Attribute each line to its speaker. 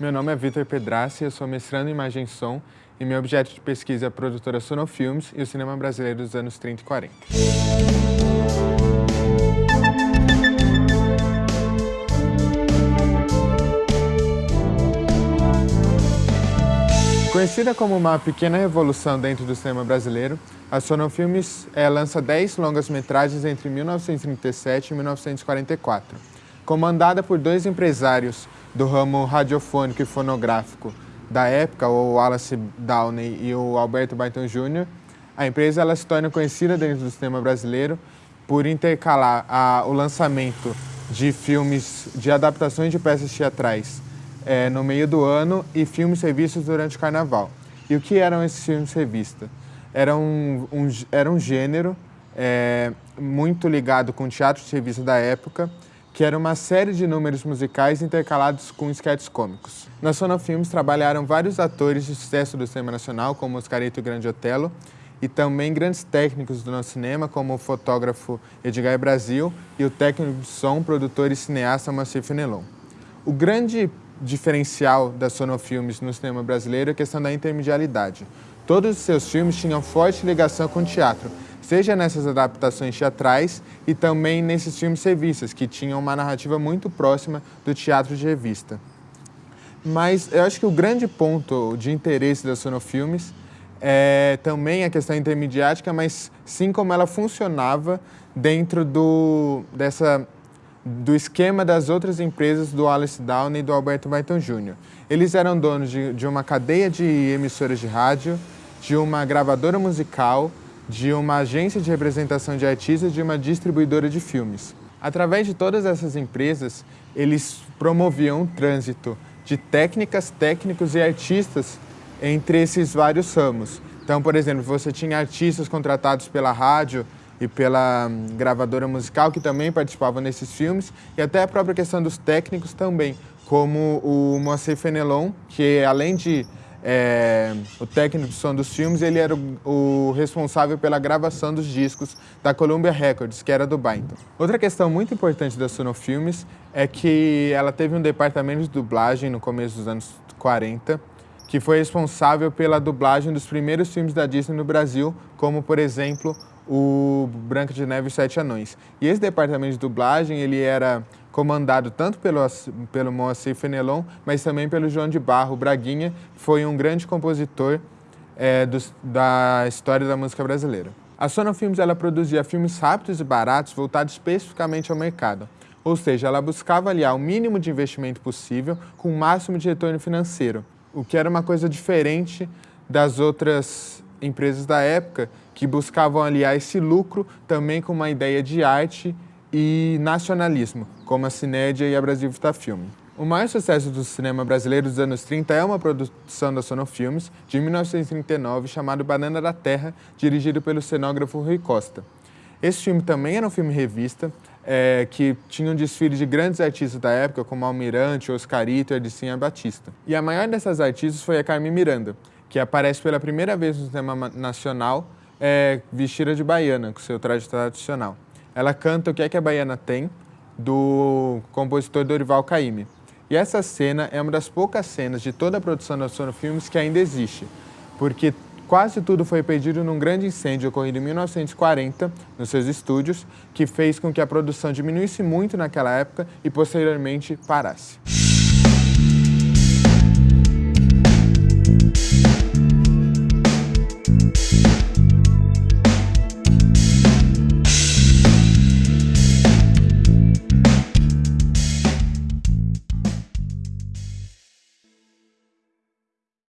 Speaker 1: Meu nome é Vitor Pedrassi, eu sou mestrando em imagem e som e meu objeto de pesquisa é a produtora Sonofilmes e o cinema brasileiro dos anos 30 e 40. Conhecida como uma pequena revolução dentro do cinema brasileiro, a Sonofilmes é, lança 10 longas-metragens entre 1937 e 1944. Comandada por dois empresários do ramo radiofônico e fonográfico da época, o Wallace Downey e o Alberto Baiton Jr., a empresa ela se torna conhecida dentro do cinema brasileiro por intercalar a, o lançamento de filmes, de adaptações de peças teatrais é, no meio do ano e filmes revistas durante o carnaval. E o que eram esses filmes revistas? Era um, um, era um gênero é, muito ligado com o teatro de revista da época, que era uma série de números musicais intercalados com esquetes cômicos. Na Sonofilmes trabalharam vários atores de sucesso do cinema nacional, como Oscarito Grande Otelo, e também grandes técnicos do nosso cinema, como o fotógrafo Edgar Brasil e o técnico de som, produtor e cineasta Moacir Fenelon. O grande diferencial da Sonofilmes no cinema brasileiro é a questão da intermedialidade. Todos os seus filmes tinham forte ligação com o teatro, seja nessas adaptações teatrais e também nesses filmes revistas, que tinham uma narrativa muito próxima do teatro de revista. Mas eu acho que o grande ponto de interesse da Sonofilmes é também a questão intermediática, mas sim como ela funcionava dentro do, dessa, do esquema das outras empresas do Alice Downey e do Alberto Baiton Jr. Eles eram donos de, de uma cadeia de emissoras de rádio, de uma gravadora musical, de uma agência de representação de artistas e de uma distribuidora de filmes. Através de todas essas empresas, eles promoviam um trânsito de técnicas, técnicos e artistas entre esses vários ramos. Então, por exemplo, você tinha artistas contratados pela rádio e pela hum, gravadora musical que também participavam nesses filmes e até a própria questão dos técnicos também, como o Moacir Fenelon, que além de é, o técnico de som dos filmes, ele era o, o, responsável pela gravação dos discos da Columbia Records, que era do Byington. Outra questão muito importante da Sono Filmes é que ela teve um departamento de dublagem no começo dos anos 40, que foi responsável pela dublagem dos primeiros filmes da Disney no Brasil, como, por exemplo, o Branca de Neve e Sete Anões. E esse departamento de dublagem, ele era comandado tanto pelo, pelo Moacir Fenelon, mas também pelo João de Barro Braguinha, foi um grande compositor é, da história da música brasileira. A Sono Filmes ela produzia filmes rápidos e baratos voltados especificamente ao mercado. Ou seja, ela buscava aliar o mínimo de investimento possível com o máximo de retorno financeiro, o que era uma coisa diferente das outras empresas da época, que buscavam aliar esse lucro também com uma ideia de arte e nacionalismo, como a Cinédia e a Brasil Vita Filme. O maior sucesso do cinema brasileiro dos anos 30 é uma produção da Sonofilmes, de 1939, chamado Banana da Terra, dirigido pelo cenógrafo Rui Costa. Esse filme também era um filme revista, é, que tinha um desfile de grandes artistas da época, como Almirante, Oscarito e Edicinha Batista. E a maior dessas artistas foi a Carmen Miranda, que aparece pela primeira vez no cinema nacional, é, vestida de baiana, com seu traje tradicional. Ela canta O que é que a Baiana tem, do compositor Dorival Caymmi. E essa cena é uma das poucas cenas de toda a produção da Sono Filmes que ainda existe, porque quase tudo foi perdido num grande incêndio ocorrido em 1940 nos seus estúdios, que fez com que a produção diminuísse muito naquela época e posteriormente parasse.